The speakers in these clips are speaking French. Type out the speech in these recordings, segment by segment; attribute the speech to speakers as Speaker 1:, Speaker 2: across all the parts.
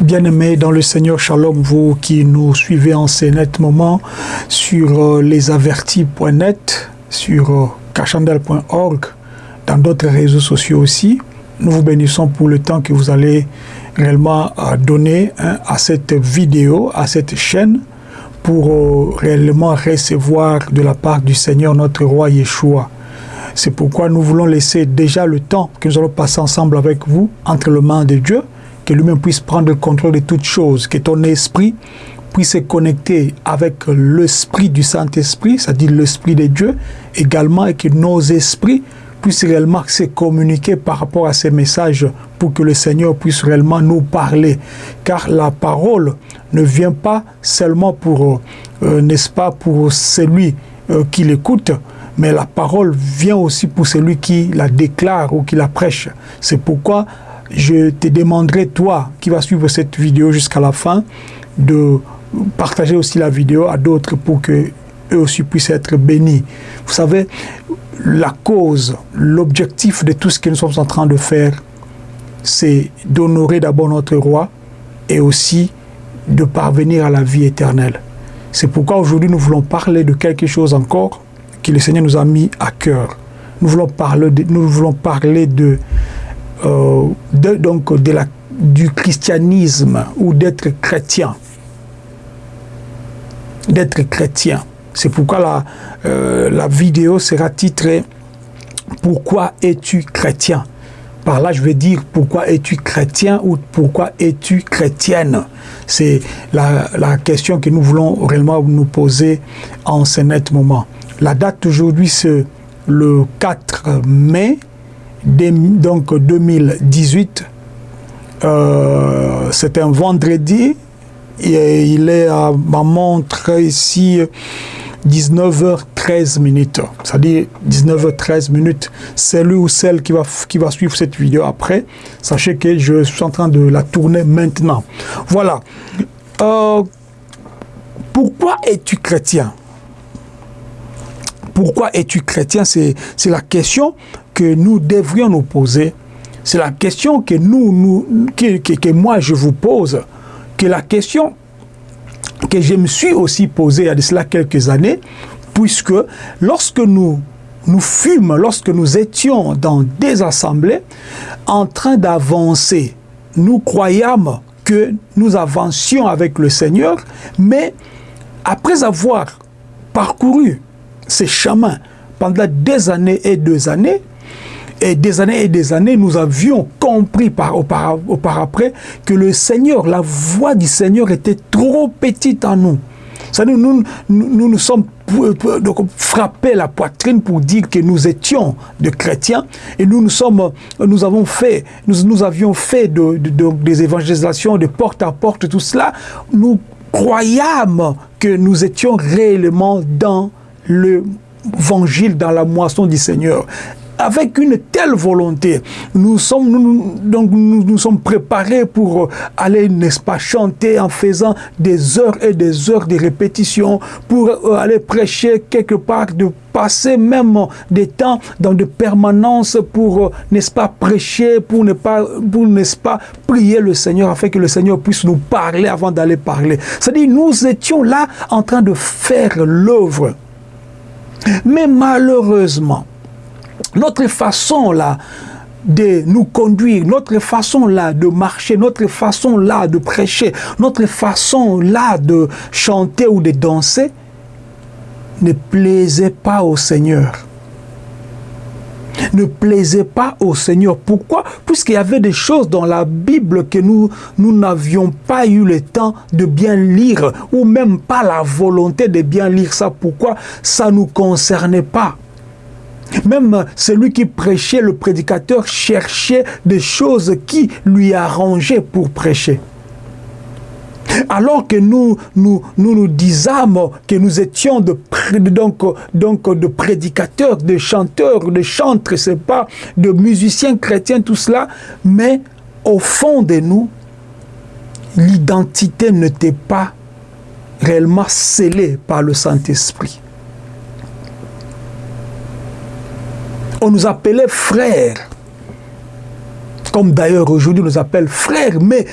Speaker 1: Bien-aimés dans le Seigneur, shalom, vous qui nous suivez en ces nets moments sur euh, lesavertis.net, sur euh, cachandel.org, dans d'autres réseaux sociaux aussi. Nous vous bénissons pour le temps que vous allez réellement euh, donner hein, à cette vidéo, à cette chaîne, pour euh, réellement recevoir de la part du Seigneur notre roi Yeshua. C'est pourquoi nous voulons laisser déjà le temps que nous allons passer ensemble avec vous entre les mains de Dieu, que lui-même puisse prendre le contrôle de toutes choses, que ton esprit puisse se connecter avec l'esprit du Saint-Esprit, c'est-à-dire l'esprit de Dieu également, et que nos esprits puissent réellement se communiquer par rapport à ces messages pour que le Seigneur puisse réellement nous parler. Car la parole ne vient pas seulement pour, euh, n'est-ce pas, pour celui euh, qui l'écoute, mais la parole vient aussi pour celui qui la déclare ou qui la prêche. C'est pourquoi je te demanderai, toi qui vas suivre cette vidéo jusqu'à la fin, de partager aussi la vidéo à d'autres pour que eux aussi puissent être bénis. Vous savez, la cause, l'objectif de tout ce que nous sommes en train de faire, c'est d'honorer d'abord notre roi et aussi de parvenir à la vie éternelle. C'est pourquoi aujourd'hui nous voulons parler de quelque chose encore que le Seigneur nous a mis à cœur. Nous voulons parler de, nous voulons parler de, euh, de donc de la, du christianisme ou d'être chrétien. D'être chrétien. C'est pourquoi la, euh, la vidéo sera titrée « Pourquoi es-tu chrétien ?» Par là, je vais dire « Pourquoi es-tu chrétien » ou « Pourquoi es-tu chrétienne ?» C'est la, la, question que nous voulons réellement nous poser en ce net moment. La date aujourd'hui, c'est le 4 mai donc 2018. Euh, c'est un vendredi. Et il est à ma montre ici 19h13 minutes. C'est-à-dire 19h13 minutes. Celui ou celle qui va, qui va suivre cette vidéo après, sachez que je suis en train de la tourner maintenant. Voilà. Euh, pourquoi es-tu chrétien? Pourquoi es-tu chrétien? C'est la question que nous devrions nous poser. C'est la question que, moi je vous pose. Que la question que je me suis aussi posé il y a de cela quelques années, puisque lorsque nous nous fûmes, lorsque nous étions dans des assemblées, en train d'avancer, nous croyâmes que nous avancions avec le Seigneur, mais après avoir parcouru ces chemins pendant des années et des années, et des années et des années, nous avions compris par, par, par après que le Seigneur, la voix du Seigneur était trop petite en nous. Nous nous, nous nous sommes donc, frappés la poitrine pour dire que nous étions de chrétiens et nous, nous, sommes, nous, avons fait, nous, nous avions fait de, de, de, des évangélisations de porte à porte, tout cela. Nous croyâmes que nous étions réellement dans l'évangile, dans la moisson du Seigneur avec une telle volonté. Nous sommes, nous, donc nous, nous sommes préparés pour aller, n'est-ce pas, chanter en faisant des heures et des heures de répétition, pour euh, aller prêcher quelque part, de passer même des temps dans de permanence pour, euh, n'est-ce pas, prêcher, pour ne pas, pour, n'est-ce pas, prier le Seigneur afin que le Seigneur puisse nous parler avant d'aller parler. C'est-à-dire, nous étions là en train de faire l'œuvre. Mais malheureusement, notre façon là de nous conduire, notre façon là de marcher, notre façon là de prêcher, notre façon là de chanter ou de danser ne plaisait pas au Seigneur. Ne plaisait pas au Seigneur. Pourquoi? Puisqu'il y avait des choses dans la Bible que nous nous n'avions pas eu le temps de bien lire ou même pas la volonté de bien lire ça. Pourquoi? Ça ne nous concernait pas. Même celui qui prêchait, le prédicateur, cherchait des choses qui lui arrangeaient pour prêcher. Alors que nous nous, nous, disâmes que nous étions de, prédicateurs, de chanteurs, de chantres, pas de musiciens chrétiens, tout cela, mais au fond de nous, l'identité n'était pas réellement scellée par le Saint-Esprit. On nous appelait frères. Comme d'ailleurs aujourd'hui nous appelle frères, mais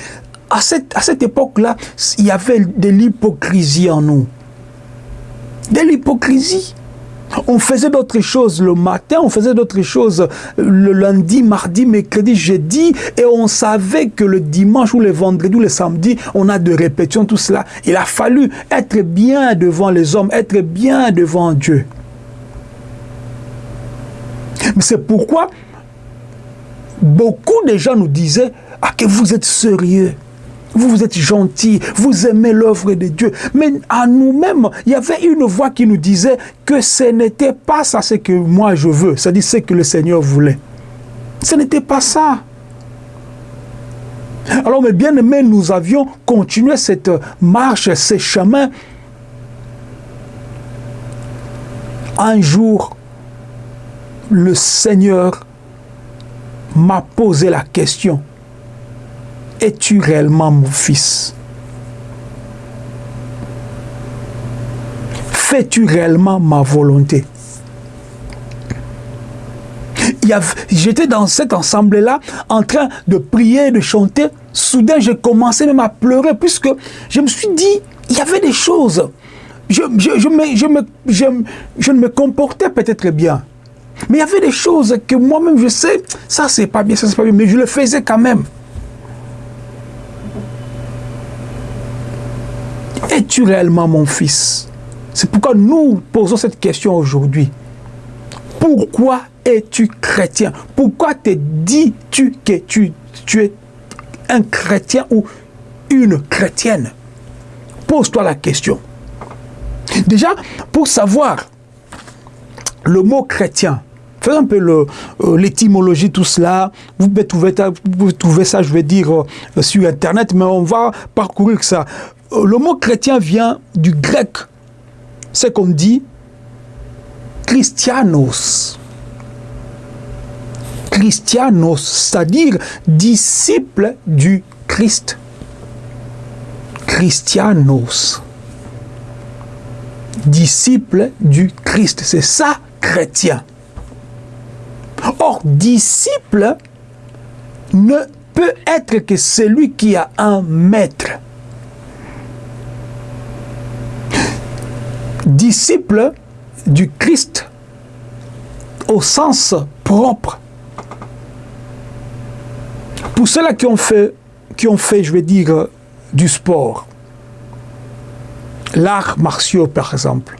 Speaker 1: à cette, à cette époque-là, il y avait de l'hypocrisie en nous. De l'hypocrisie. On faisait d'autres choses le matin, on faisait d'autres choses le lundi, mardi, mercredi, jeudi, et on savait que le dimanche ou le vendredi ou le samedi, on a de répétitions, tout cela. Il a fallu être bien devant les hommes, être bien devant Dieu. Mais c'est pourquoi beaucoup de gens nous disaient ah, que vous êtes sérieux. Vous, vous êtes gentil, vous aimez l'œuvre de Dieu. Mais à nous-mêmes, il y avait une voix qui nous disait que ce n'était pas ça ce que moi je veux, c'est-à-dire ce que le Seigneur voulait. Ce n'était pas ça. Alors, mes bien-aimés, nous avions continué cette marche, ce chemin. Un jour, le Seigneur m'a posé la question es-tu réellement mon fils? Fais-tu réellement ma volonté? J'étais dans cet ensemble-là en train de prier, de chanter. Soudain, j'ai commencé même à pleurer puisque je me suis dit, il y avait des choses. Je, je, ne me comportais peut-être bien. Mais il y avait des choses que moi-même je sais, ça c'est pas bien, ça c'est pas bien, mais je le faisais quand même. Es-tu réellement mon fils? C'est pourquoi nous posons cette question aujourd'hui. Pourquoi es-tu chrétien? Pourquoi te dis-tu que tu, tu es un chrétien ou une chrétienne? Pose-toi la question. Déjà, pour savoir le mot chrétien, fais un peu euh, l'étymologie, tout cela. Vous pouvez, trouver ça, je vais dire, euh, sur Internet, mais on va parcourir ça. Euh, le mot chrétien vient du grec. C'est qu'on dit Christianos. Christianos, c'est-à-dire disciple du Christ. Christianos. Disciple du Christ. C'est ça, chrétien. Disciple ne peut être que celui qui a un maître. disciple du Christ au sens propre. Pour ceux-là qui ont fait, qui ont fait, je vais dire, du sport, l'art martiaux par exemple,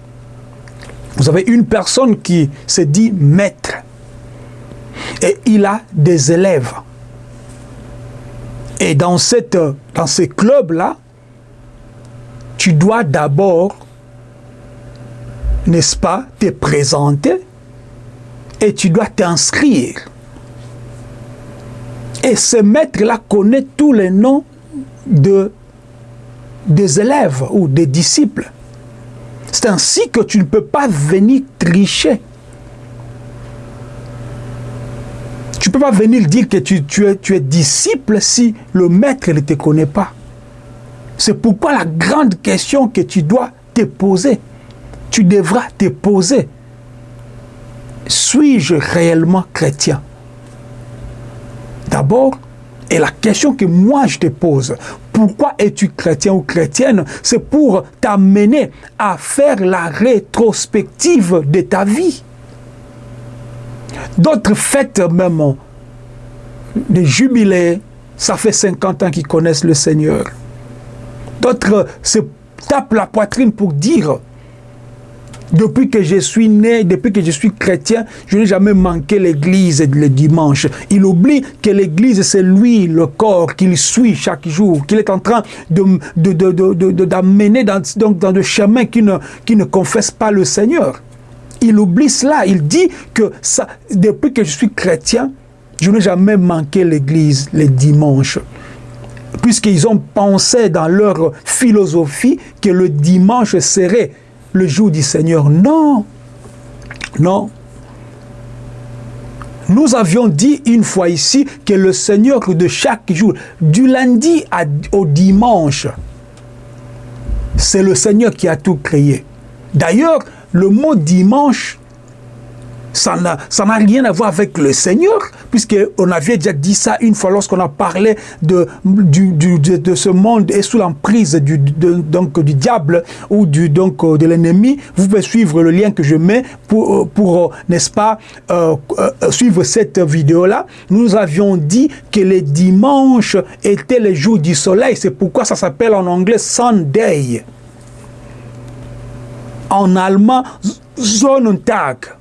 Speaker 1: vous avez une personne qui se dit maître et il a des élèves. Et dans, cette, dans ces clubs-là, tu dois d'abord n'est-ce pas, te présenter et tu dois t'inscrire. Et ce maître-là connaît tous les noms de, des élèves ou des disciples. C'est ainsi que tu ne peux pas venir tricher. Tu ne peux pas venir dire que tu, es, tu es disciple si le maître ne te connaît pas. C'est pourquoi la grande question que tu dois te poser, tu devras te poser, suis-je réellement chrétien? D'abord, et la question que moi je te pose, pourquoi es-tu chrétien ou chrétienne? C'est pour t'amener à faire la rétrospective de ta vie. D'autres fêtes même, des jubilés, ça fait 50 ans qu'ils connaissent le Seigneur. D'autres se tapent la poitrine pour dire depuis que je suis né, depuis que je suis chrétien, je n'ai jamais manqué l'église le dimanche. Il oublie que l'église, c'est lui, le corps, qu'il suit chaque jour, qu'il est en train d'amener de, de, dans, dans des chemins qui ne, qui ne confessent pas le Seigneur. Il oublie cela. Il dit que ça, depuis que je suis chrétien, je n'ai jamais manqué l'église les dimanches puisqu'ils ont pensé dans leur philosophie que le dimanche serait le jour du Seigneur. Non, non. Nous avions dit une fois ici que le Seigneur de chaque jour, du lundi au dimanche, c'est le Seigneur qui a tout créé. D'ailleurs, le mot dimanche ça n'a rien à voir avec le Seigneur, puisqu'on avait déjà dit ça une fois lorsqu'on a parlé de, ce monde et sous l'emprise du, diable ou de l'ennemi. Vous pouvez suivre le lien que je mets pour, pour n'est-ce pas, euh, euh, suivre cette vidéo-là. Nous avions dit que les dimanches étaient les jours du soleil. C'est pourquoi ça s'appelle en anglais Sunday. En allemand, Sonntag.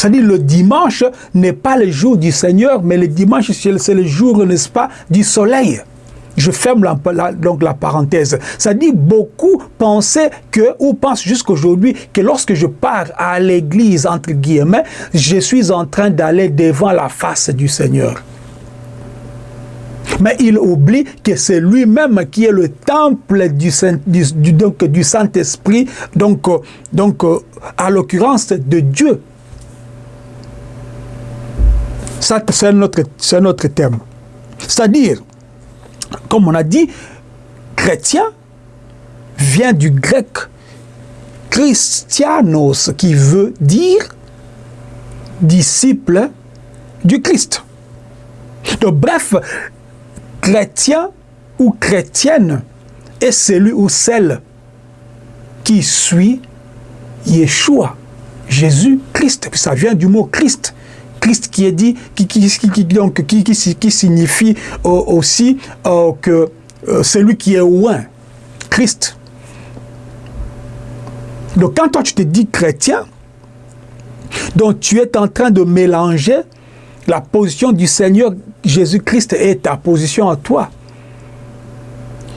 Speaker 1: C'est-à-dire le dimanche n'est pas le jour du Seigneur, mais le dimanche, c'est le jour, n'est-ce pas, du soleil. Je ferme donc la parenthèse. Ça dit beaucoup pensaient que, ou pensent jusqu'aujourd'hui, que lorsque je pars à l'église, entre guillemets, je suis en train d'aller devant la face du Seigneur. Mais il oublie que c'est lui-même qui est le temple du, du, Saint-Esprit, donc, donc à l'occurrence de Dieu. C'est notre, notre thème. C'est-à-dire, comme on a dit, chrétien vient du grec christianos, qui veut dire disciple du Christ. Donc, bref, chrétien ou chrétienne est celui ou celle qui suit Yeshua, Jésus-Christ. Ça vient du mot Christ. Christ qui est dit, qui, qui, qui, qui, signifie aussi euh, que euh, celui qui est loin, Christ. Donc quand toi tu te dis chrétien, donc tu es en train de mélanger la position du Seigneur Jésus-Christ et ta position à toi.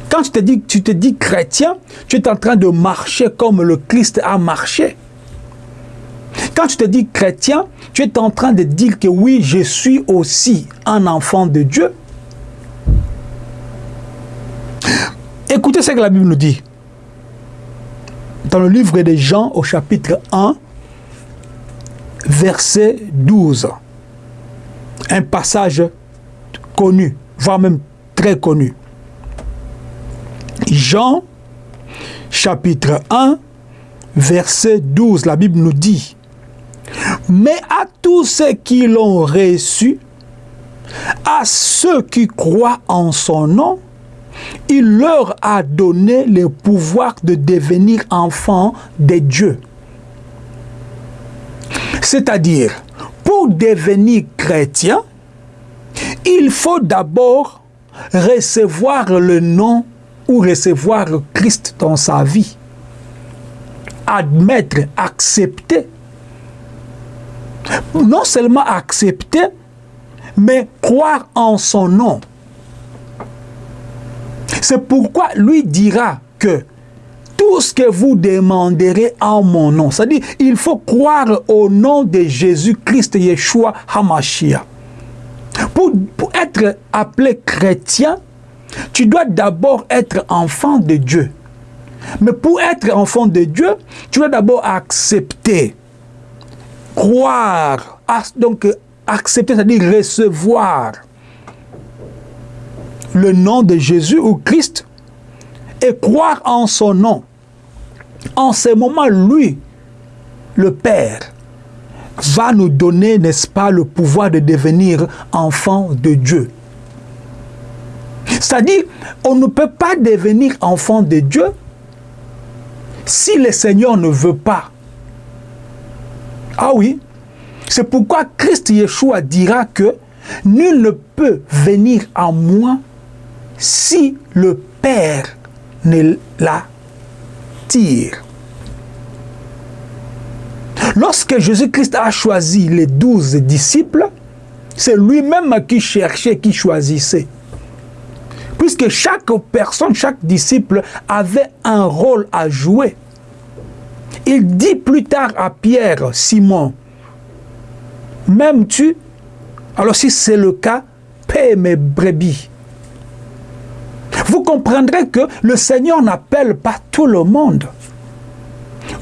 Speaker 1: Quand tu te, dis, tu te dis chrétien, tu es en train de marcher comme le Christ a marché. Quand tu te dis chrétien, tu es en train de dire que oui, je suis aussi un enfant de Dieu. Écoutez ce que la Bible nous dit. Dans le livre de Jean au chapitre 1, verset 12. Un passage connu, voire même très connu. Jean, chapitre 1, verset 12, la Bible nous dit mais à tous ceux qui l'ont reçu, à ceux qui croient en son nom, il leur a donné le pouvoir de devenir enfants de Dieu. C'est-à-dire, pour devenir chrétien, il faut d'abord recevoir le nom ou recevoir Christ dans sa vie. Admettre, accepter non seulement accepter, mais croire en son nom. C'est pourquoi lui dira que tout ce que vous demanderez en mon nom, c'est-à-dire il faut croire au nom de Jésus-Christ Yeshua Hamashia. Pour, pour être appelé chrétien, tu dois d'abord être enfant de Dieu. Mais pour être enfant de Dieu, tu dois d'abord accepter croire, donc accepter, c'est-à-dire recevoir le nom de Jésus ou Christ et croire en son nom. En ce moment, lui, le Père, va nous donner, n'est-ce pas, le pouvoir de devenir enfant de Dieu. C'est-à-dire, on ne peut pas devenir enfant de Dieu si le Seigneur ne veut pas. Ah oui, c'est pourquoi Christ Yeshua dira que nul ne peut venir à moi si le Père ne l'attire. Lorsque Jésus-Christ a choisi les douze disciples, c'est lui-même qui cherchait, qui choisissait. Puisque chaque personne, chaque disciple avait un rôle à jouer. Il dit plus tard à Pierre, Simon, M'aimes-tu Alors si c'est le cas, paie mes brebis. Vous comprendrez que le Seigneur n'appelle pas tout le monde.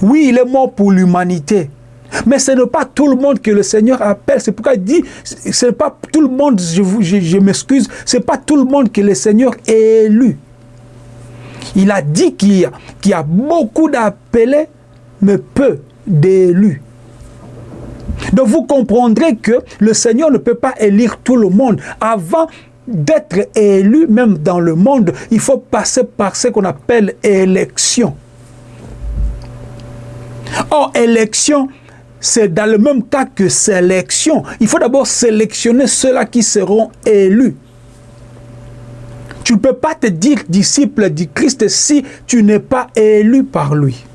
Speaker 1: Oui, il est mort pour l'humanité. Mais ce n'est pas tout le monde que le Seigneur appelle. C'est pourquoi il dit, ce n'est pas tout le monde, je, m'excuse, ce n'est pas tout le monde que le Seigneur élu. Il a dit qu'il y a beaucoup d'appelés, mais peu d'élus. Donc vous comprendrez que le Seigneur ne peut pas élire tout le monde. Avant d'être élu, même dans le monde, il faut passer par ce qu'on appelle élection. Or, élection, c'est dans le même cas que sélection. Il faut d'abord sélectionner ceux-là qui seront élus. Tu ne peux pas te dire disciple du Christ si tu n'es pas élu par lui.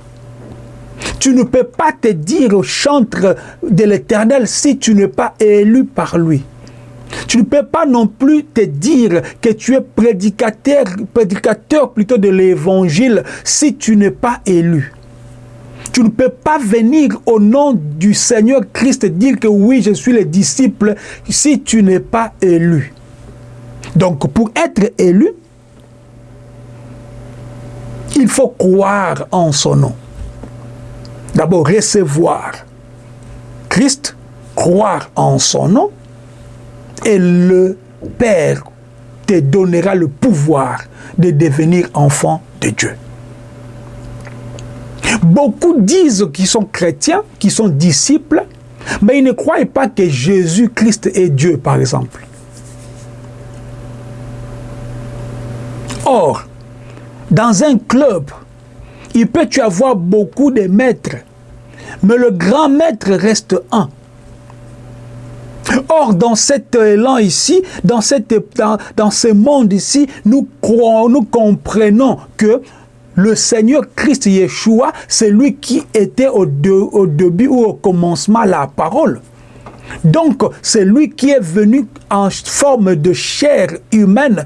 Speaker 1: Tu ne peux pas te dire chantre de l'éternel si tu n'es pas élu par lui. Tu ne peux pas non plus te dire que tu es prédicateur, prédicateur plutôt de l'évangile si tu n'es pas élu. Tu ne peux pas venir au nom du Seigneur Christ dire que oui, je suis le disciple si tu n'es pas élu. Donc, pour être élu, il faut croire en son nom. D'abord, recevoir Christ, croire en son nom, et le Père te donnera le pouvoir de devenir enfant de Dieu. Beaucoup disent qu'ils sont chrétiens, qu'ils sont disciples, mais ils ne croient pas que Jésus-Christ est Dieu, par exemple. Or, dans un club, il peut y avoir beaucoup de maîtres, mais le grand maître reste un. Or, dans cet élan ici, dans, ce monde ici, nous, croyons, nous comprenons que le Seigneur Christ Yeshua, c'est lui qui était au, au début ou au commencement la parole. Donc, c'est lui qui est venu en forme de chair humaine,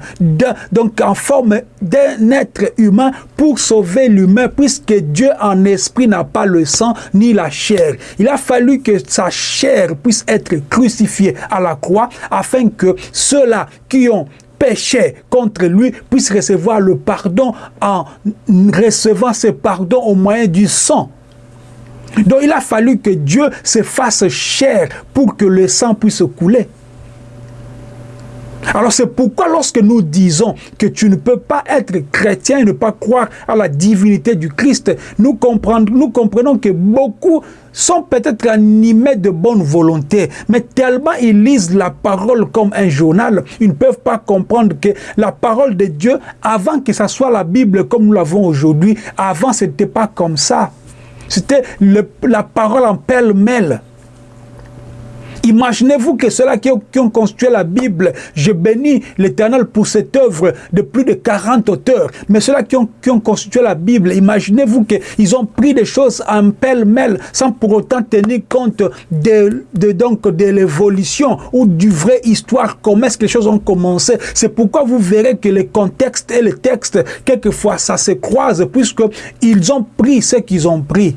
Speaker 1: donc en forme d'un être humain pour sauver l'humain, puisque Dieu en esprit n'a pas le sang ni la chair. Il a fallu que sa chair puisse être crucifiée à la croix, afin que ceux-là qui ont péché contre lui puissent recevoir le pardon en recevant ce pardon au moyen du sang. Donc il a fallu que Dieu se fasse chair pour que le sang puisse couler. Alors c'est pourquoi lorsque nous disons que tu ne peux pas être chrétien et ne pas croire à la divinité du Christ, nous comprenons, nous comprenons que beaucoup sont peut-être animés de bonne volonté, mais tellement ils lisent la parole comme un journal, ils ne peuvent pas comprendre que la parole de Dieu, avant que ça soit la Bible comme nous l'avons aujourd'hui, avant ce n'était pas comme ça. C'était la parole en pêle-mêle. Imaginez-vous que ceux-là qui, ont construit la Bible, je bénis l'Éternel pour cette œuvre de plus de 40 auteurs, mais ceux-là qui ont, constitué la Bible, imaginez-vous qu'ils ont pris des choses en pêle-mêle sans pour autant tenir compte de, donc de l'évolution ou du vrai histoire, comment est-ce que les choses ont commencé. C'est pourquoi vous verrez que les contextes et les textes, quelquefois, ça se croise, puisqu'ils ont pris ce qu'ils ont pris.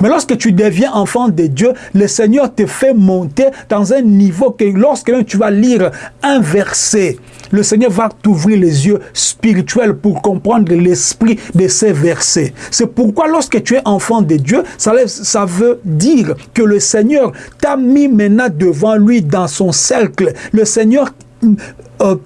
Speaker 1: Mais lorsque tu deviens enfant de Dieu, le Seigneur te fait monter dans un niveau que lorsque tu vas lire un verset, le Seigneur va t'ouvrir les yeux spirituels pour comprendre l'esprit de ces versets. C'est pourquoi lorsque tu es enfant de Dieu, ça, veut dire que le Seigneur t'a mis maintenant devant lui dans son cercle. Le Seigneur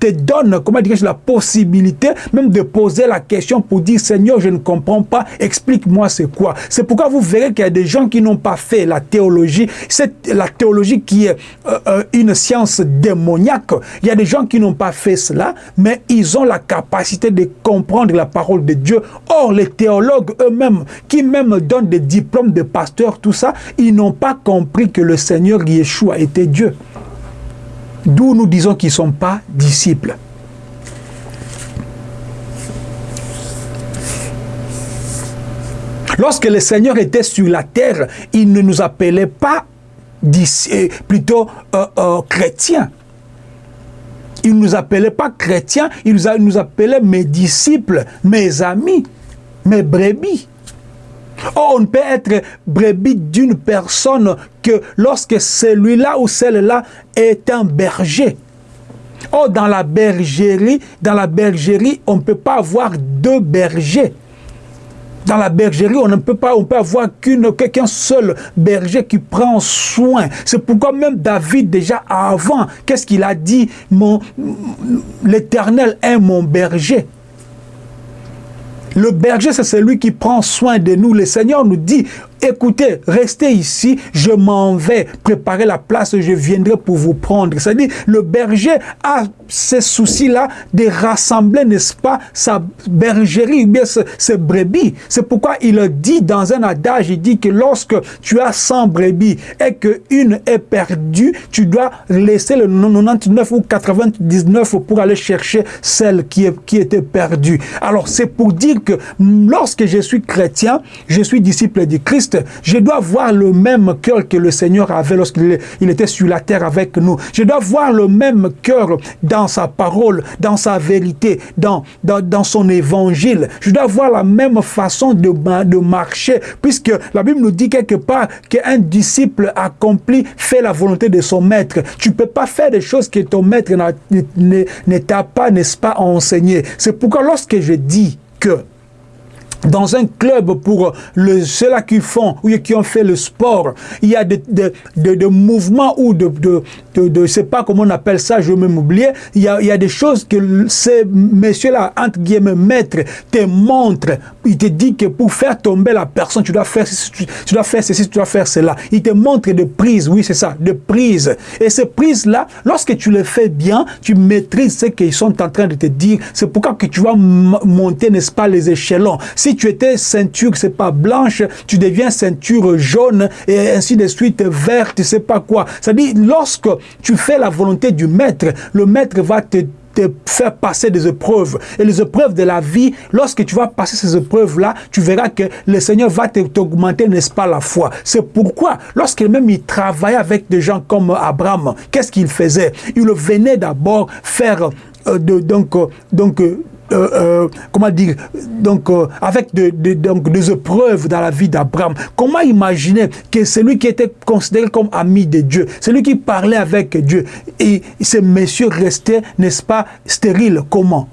Speaker 1: te donne, comment dire, la possibilité même de poser la question pour dire Seigneur, je ne comprends pas, explique-moi c'est quoi. C'est pourquoi vous verrez qu'il y a des gens qui n'ont pas fait la théologie, c'est la théologie qui est euh, euh, une science démoniaque. Il y a des gens qui n'ont pas fait cela, mais ils ont la capacité de comprendre la parole de Dieu. Or, les théologues eux-mêmes, qui même donnent des diplômes de pasteur, tout ça, ils n'ont pas compris que le Seigneur Yeshua était Dieu. D'où nous disons qu'ils ne sont pas disciples. Lorsque le Seigneur était sur la terre, il ne nous appelait pas euh, plutôt euh, euh, chrétiens. Il ne nous appelait pas chrétiens, il nous appelait mes disciples, mes amis, mes brebis. On ne peut être brebis d'une personne que lorsque celui-là ou celle-là est un berger. Oh, dans la bergerie, dans la bergerie, on ne peut pas avoir deux bergers. Dans la bergerie, on ne peut pas, on peut avoir qu'un seul berger qui prend soin. C'est pourquoi même David, déjà avant, qu'est-ce qu'il a dit? L'Éternel est mon berger. Le berger, c'est celui qui prend soin de nous. Le Seigneur nous dit, écoutez, restez ici, je m'en vais préparer la place, je viendrai pour vous prendre. C'est-à-dire, le berger a ces soucis-là de rassembler, n'est-ce pas, sa bergerie, ou bien ses, brebis. C'est pourquoi il dit dans un adage, il dit que lorsque tu as 100 brebis et qu'une est perdue, tu dois laisser le 99 ou 99 pour aller chercher celle qui, qui était perdue. Alors, c'est pour dire que lorsque je suis chrétien, je suis disciple du Christ, je dois voir le même cœur que le Seigneur avait lorsqu'il il était sur la terre avec nous. Je dois voir le même cœur dans sa parole, dans sa vérité, dans, dans, dans son évangile. Je dois voir la même façon de, de marcher, puisque la Bible nous dit quelque part qu'un disciple accompli fait la volonté de son maître. Tu ne peux pas faire des choses que ton maître ne t'a pas, n'est-ce pas, enseigné. C'est pourquoi lorsque je dis que dans un club pour ceux-là qui font ou qui ont fait le sport, il y a des de, mouvements ou de, de, de, sais pas comment on appelle ça, je vais même oublier, il y, a, il y a des choses que ces messieurs-là, entre guillemets, maîtres, te montrent. Il te dit que pour faire tomber la personne, tu dois faire tu dois faire ceci, tu dois faire cela. Il te montre des prises, oui c'est ça, des prises. Et ces prises-là, lorsque tu les fais bien, tu maîtrises ce qu'ils sont en train de te dire. C'est pourquoi que tu vas monter, n'est-ce pas, les échelons. Tu étais ceinture, c'est pas blanche, tu deviens ceinture jaune et ainsi de suite, verte, c'est pas quoi. C'est-à-dire, lorsque tu fais la volonté du maître, le maître va te faire passer des épreuves. Et les épreuves de la vie, lorsque tu vas passer ces épreuves-là, tu verras que le Seigneur va t'augmenter, n'est-ce pas, la foi. C'est pourquoi, lorsque même il travaillait avec des gens comme Abraham, qu'est-ce qu'il faisait? Il venait d'abord faire euh, de, donc, euh, donc euh, euh, euh, comment dire, donc euh, avec des épreuves dans la vie d'Abraham. Comment imaginer que celui qui était considéré comme ami de Dieu, celui qui parlait avec Dieu, et ce monsieur restait, n'est-ce pas, stérile Comment?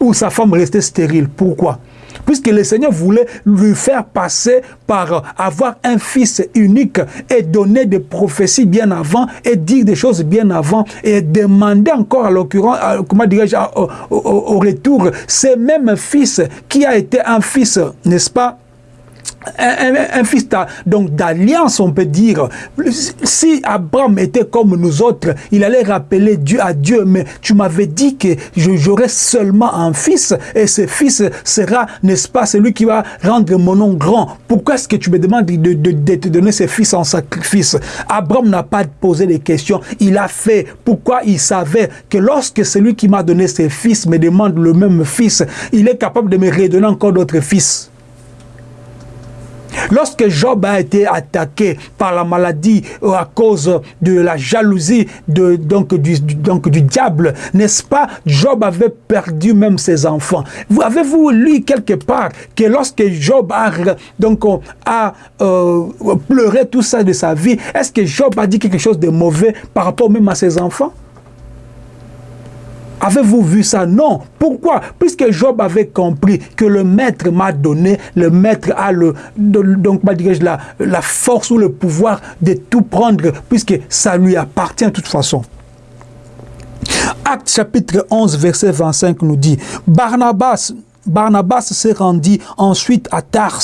Speaker 1: Ou sa femme restait stérile. Pourquoi? Puisque le Seigneur voulait lui faire passer par avoir un fils unique et donner des prophéties bien avant et dire des choses bien avant et demander encore à l'occurrence, comment dirais-je, au, au, retour, ce même fils qui a été un fils, n'est-ce pas, un, fils donc d'alliance, on peut dire. Si Abraham était comme nous autres, il allait rappeler Dieu à Dieu, mais tu m'avais dit que j'aurais seulement un fils, et ce fils sera, n'est-ce pas, celui qui va rendre mon nom grand. Pourquoi est-ce que tu me demandes de, de, te donner ce fils en sacrifice? Abraham n'a pas posé les questions, il a fait. Pourquoi il savait que lorsque celui qui m'a donné ses fils me demande le même fils, il est capable de me redonner encore d'autres fils Lorsque Job a été attaqué par la maladie euh, à cause de la jalousie de, donc, du, donc, du diable, n'est-ce pas, Job avait perdu même ses enfants. Avez-vous lu quelque part que lorsque Job a, donc, a euh, pleuré tout ça de sa vie, est-ce que Job a dit quelque chose de mauvais par rapport même à ses enfants? Avez-vous vu ça? Non. Pourquoi? Puisque Job avait compris que le maître m'a donné, le maître a le, donc, la, la force ou le pouvoir de tout prendre, puisque ça lui appartient de toute façon. Acte chapitre 11, verset 25 nous dit, Barnabas, Barnabas s'est rendu ensuite à Tars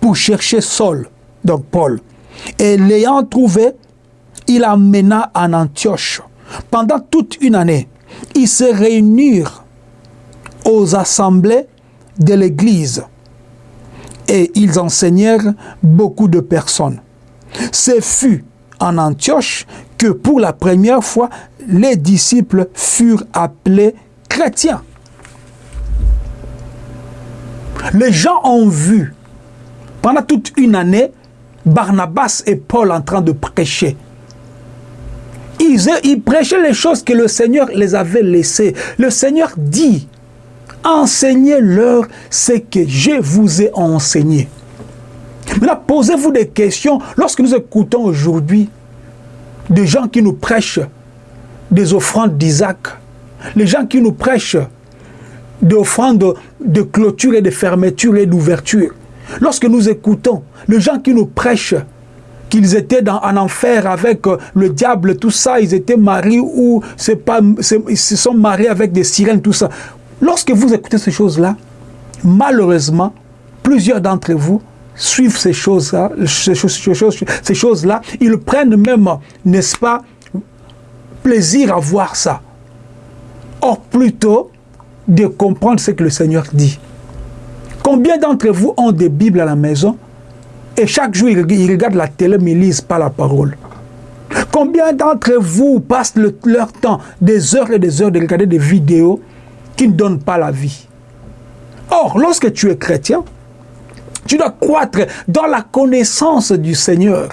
Speaker 1: pour chercher Saul, donc Paul. Et l'ayant trouvé, il amena en Antioche pendant toute une année ils se réunirent aux assemblées de l'Église et ils enseignèrent beaucoup de personnes. Ce fut en Antioche que pour la première fois, les disciples furent appelés chrétiens. Les gens ont vu pendant toute une année Barnabas et Paul en train de prêcher ils, prêchaient les choses que le Seigneur les avait laissées. Le Seigneur dit, enseignez-leur ce que je vous ai enseigné. Maintenant, posez-vous des questions lorsque nous écoutons aujourd'hui des gens qui nous prêchent des offrandes d'Isaac, les gens qui nous prêchent des offrandes de clôture et de fermeture et d'ouverture. Lorsque nous écoutons les gens qui nous prêchent qu'ils étaient dans, en enfer avec euh, le diable, tout ça, ils étaient mariés ou ils se sont mariés avec des sirènes, tout ça. Lorsque vous écoutez ces choses-là, malheureusement, plusieurs d'entre vous, suivent ces choses-là, ces choses, ces choses-là, ils prennent même, n'est-ce pas, plaisir à voir ça. Or, plutôt de comprendre ce que le Seigneur dit. Combien d'entre vous ont des Bibles à la maison et chaque jour, ils regardent la télé, mais ils ne lisent pas la parole Combien d'entre vous passent leur temps, des heures et des heures, de regarder des vidéos qui ne donnent pas la vie? Or, lorsque tu es chrétien, tu dois croître dans la connaissance du Seigneur.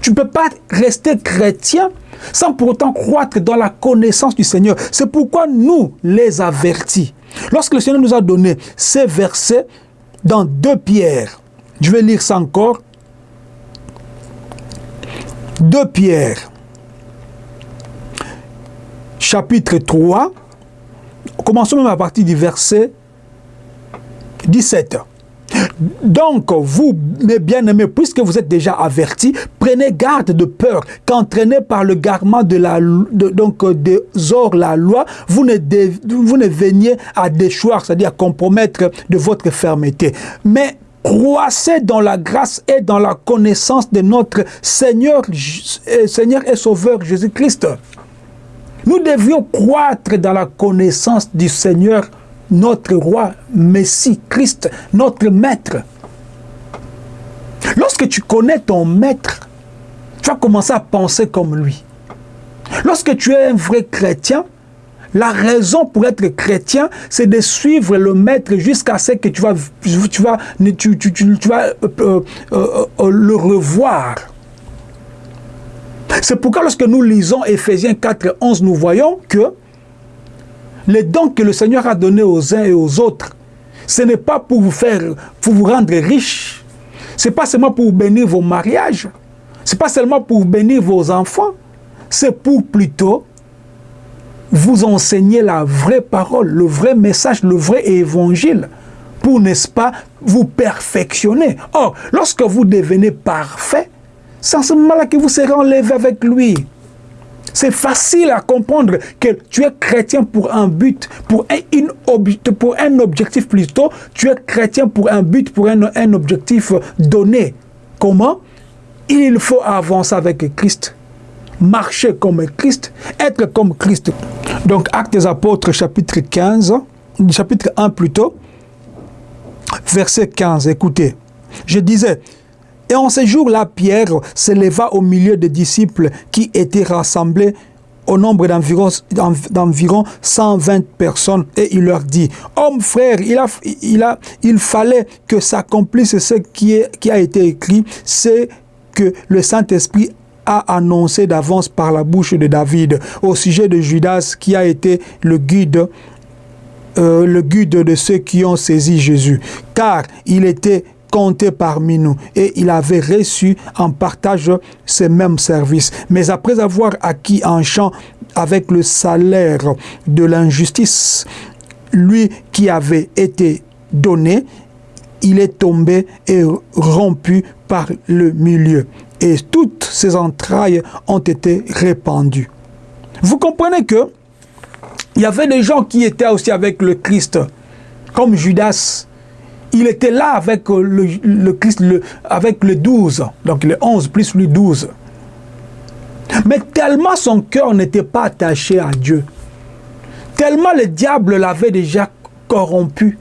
Speaker 1: Tu ne peux pas rester chrétien sans pour autant croître dans la connaissance du Seigneur. C'est pourquoi nous les avertis. Lorsque le Seigneur nous a donné ces versets dans deux pierres, je vais lire ça encore. Deux pierres, chapitre 3, commençons même à partir du verset 17. Donc, vous, mes bien-aimés, puisque vous êtes déjà avertis, prenez garde de peur qu'entraîné par le garment de la, donc, de Zor, la loi, vous ne, vous ne veniez à déchoir, c'est-à-dire à compromettre de votre fermeté. Mais croissez dans la grâce et dans la connaissance de notre Seigneur, euh, Seigneur et Sauveur Jésus-Christ. Nous devions croître dans la connaissance du Seigneur notre roi, Messie, Christ, notre maître. Lorsque tu connais ton maître, tu vas commencer à penser comme lui. Lorsque tu es un vrai chrétien, la raison pour être chrétien, c'est de suivre le maître jusqu'à ce que tu vas, tu vas, tu, vas euh, euh, euh, le revoir. C'est pourquoi lorsque nous lisons Ephésiens 4, 11, nous voyons que les dons que le Seigneur a donnés aux uns et aux autres, ce n'est pas pour vous faire, pour vous rendre riche. Ce n'est pas seulement pour bénir vos mariages. Ce n'est pas seulement pour bénir vos enfants. C'est pour plutôt vous enseigner la vraie parole, le vrai message, le vrai évangile pour, n'est-ce pas, vous perfectionner. Or, lorsque vous devenez parfait, c'est en ce moment-là que vous serez enlevé avec lui. C'est facile à comprendre que tu es chrétien pour un but, pour un, pour un objectif plutôt. Tu es chrétien pour un but, pour un objectif donné. Comment? Il faut avancer avec Christ, marcher comme Christ, être comme Christ. Donc, Actes des Apôtres, chapitre 15, chapitre 1 plutôt, verset 15, écoutez. Je disais, et en ce jour-là, Pierre s'éleva au milieu des disciples qui étaient rassemblés au nombre d'environ 120 personnes et il leur dit, Hommes frères, il, a, fallait que s'accomplisse ce qui, est, qui a été écrit, c'est que le Saint-Esprit a annoncé d'avance par la bouche de David au sujet de Judas qui a été le guide euh, le guide de ceux qui ont saisi Jésus, car il était compté parmi nous et il avait reçu en partage ces mêmes services. Mais après avoir acquis un champ avec le salaire de l'injustice, lui qui avait été donné, il est tombé et rompu par le milieu. Et toutes ses entrailles ont été répandues. Vous comprenez que il y avait des gens qui étaient aussi avec le Christ, comme Judas, il était là avec euh, le, Christ, le, avec le 12, donc le 11 plus le 12. Mais tellement son cœur n'était pas attaché à Dieu, tellement le diable l'avait déjà corrompu,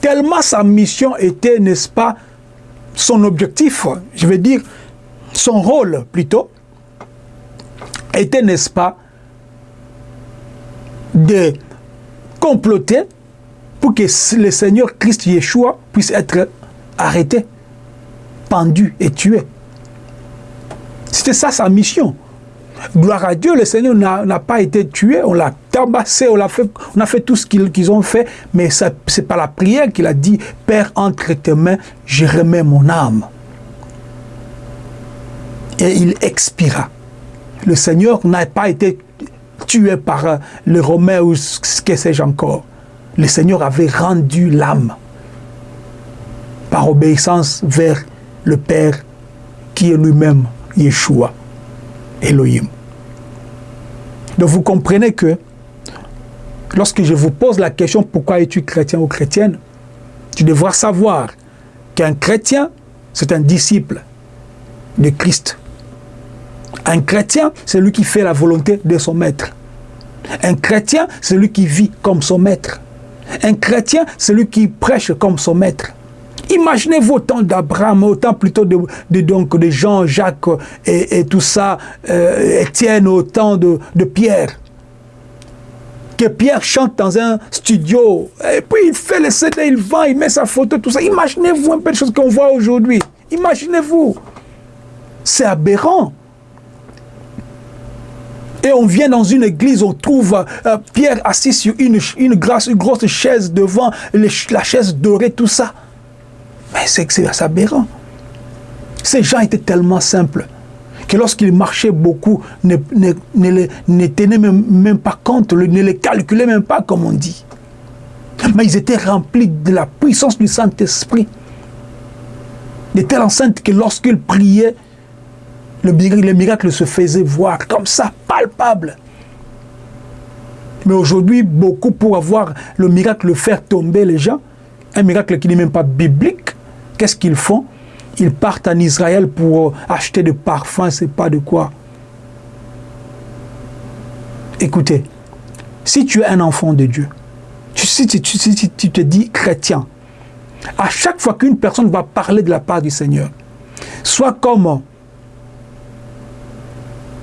Speaker 1: tellement sa mission était, n'est-ce pas, son objectif, je veux dire, son rôle plutôt, était, n'est-ce pas, de comploter pour que le Seigneur Christ Yeshua puisse être arrêté, pendu et tué. C'était ça sa mission. Gloire à Dieu, le Seigneur n'a pas été tué, on l'a tabassé, on a, fait, on a fait tout ce qu'ils ont fait, mais ce n'est pas la prière qu'il a dit, Père, entre tes mains, je remets mon âme. Et il expira. Le Seigneur n'a pas été tué par le Romain ou ce que sais-je encore le Seigneur avait rendu l'âme par obéissance vers le Père qui est lui-même Yeshua, Elohim. Donc vous comprenez que lorsque je vous pose la question pourquoi es-tu chrétien ou chrétienne, tu devras savoir qu'un chrétien, c'est un disciple de Christ. Un chrétien, c'est lui qui fait la volonté de son maître. Un chrétien, c'est lui qui vit comme son maître. Un chrétien, c'est lui qui prêche comme son maître. Imaginez-vous autant d'Abraham, autant plutôt de, donc, de Jean, Jacques et, tout ça, euh, Étienne, autant de, Pierre. Que Pierre chante dans un studio, et puis il fait le CD, il vend, il met sa photo, tout ça. Imaginez-vous un peu de choses qu'on voit aujourd'hui. Imaginez-vous. C'est aberrant. Et on vient dans une église, on trouve euh, Pierre assis sur une, une, grosse, une grosse chaise devant la chaise dorée, tout ça. Mais c'est aberrant. Ces gens étaient tellement simples que lorsqu'ils marchaient beaucoup, ne, ne, ne, tenaient même, même, pas compte, ne les calculaient même pas, comme on dit. Mais ils étaient remplis de la puissance du Saint-Esprit. De telle enceinte que lorsqu'ils priaient, le miracle, se faisait voir comme ça, Mais aujourd'hui, beaucoup pour avoir le miracle, faire tomber les gens, un miracle qui n'est même pas biblique, qu'est-ce qu'ils font? Ils partent en Israël pour acheter des parfums, c'est pas de quoi. Écoutez, si tu es un enfant de Dieu, si tu, tu te dis chrétien, à chaque fois qu'une personne va parler de la part du Seigneur, soit comme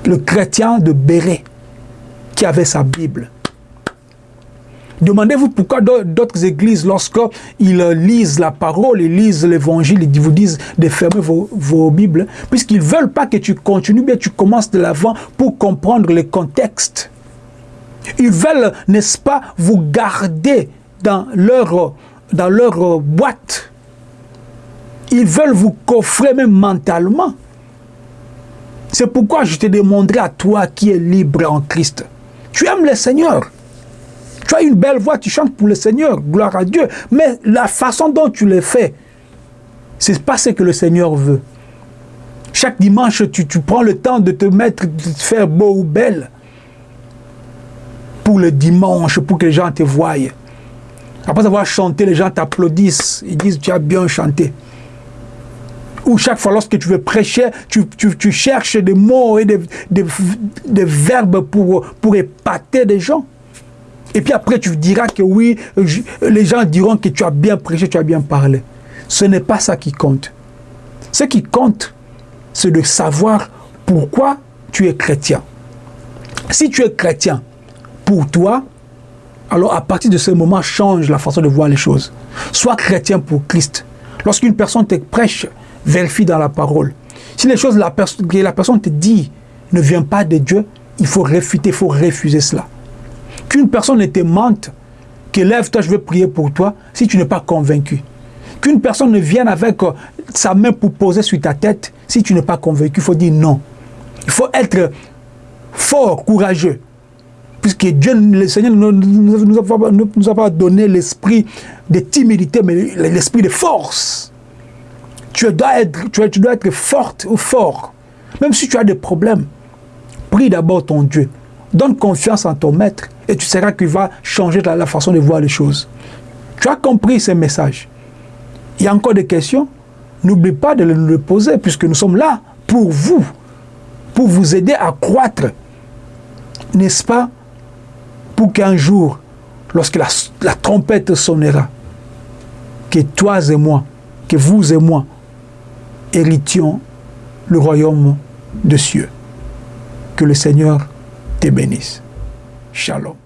Speaker 1: le chrétien de Béret qui avait sa Bible. Demandez-vous pourquoi d'autres églises, lorsqu'ils lisent la parole, ils lisent l'évangile, ils vous disent de fermer vos, Bibles, puisqu'ils ne veulent pas que tu continues, mais tu commences de l'avant pour comprendre le contexte. Ils veulent, n'est-ce pas, vous garder dans leur, dans leur boîte. Ils veulent vous coffrer même mentalement. C'est pourquoi je te demanderai à toi qui es libre en Christ. Tu aimes le Seigneur. Tu as une belle voix, tu chantes pour le Seigneur, gloire à Dieu. Mais la façon dont tu le fais, ce n'est pas ce que le Seigneur veut. Chaque dimanche, tu, tu, prends le temps de te mettre, de te faire beau ou belle pour le dimanche, pour que les gens te voient. Après avoir chanté, les gens t'applaudissent. Ils disent, tu as bien chanté ou chaque fois lorsque tu veux prêcher, tu, cherches des mots et des, verbes pour, pour épater des gens. Et puis après, tu diras que oui, les gens diront que tu as bien prêché, tu as bien parlé. Ce n'est pas ça qui compte. Ce qui compte, c'est de savoir pourquoi tu es chrétien. Si tu es chrétien pour toi, alors à partir de ce moment, change la façon de voir les choses. Sois chrétien pour Christ. Lorsqu'une personne te prêche, vérifie dans la parole. Si les choses que la personne te dit ne viennent pas de Dieu, il faut réfuter, il faut refuser cela. Qu'une personne ne te mente, que lève-toi, je veux prier pour toi, si tu n'es pas convaincu. Qu'une personne ne vienne avec euh, sa main pour poser sur ta tête, si tu n'es pas convaincu, il faut dire non. Il faut être fort, courageux. Puisque Dieu, le Seigneur ne nous a pas donné l'esprit de timidité, mais l'esprit de force tu dois être, tu, dois être forte ou fort. Même si tu as des problèmes, prie d'abord ton Dieu. Donne confiance en ton maître et tu sauras qu'il va changer la, façon de voir les choses. Tu as compris ce message. Il y a encore des questions N'oublie pas de les poser puisque nous sommes là pour vous, pour vous aider à croître. N'est-ce pas? Pour qu'un jour, lorsque la, la trompette sonnera, que toi et moi, que vous et moi, héritions le royaume de cieux. Que le Seigneur te bénisse. Shalom.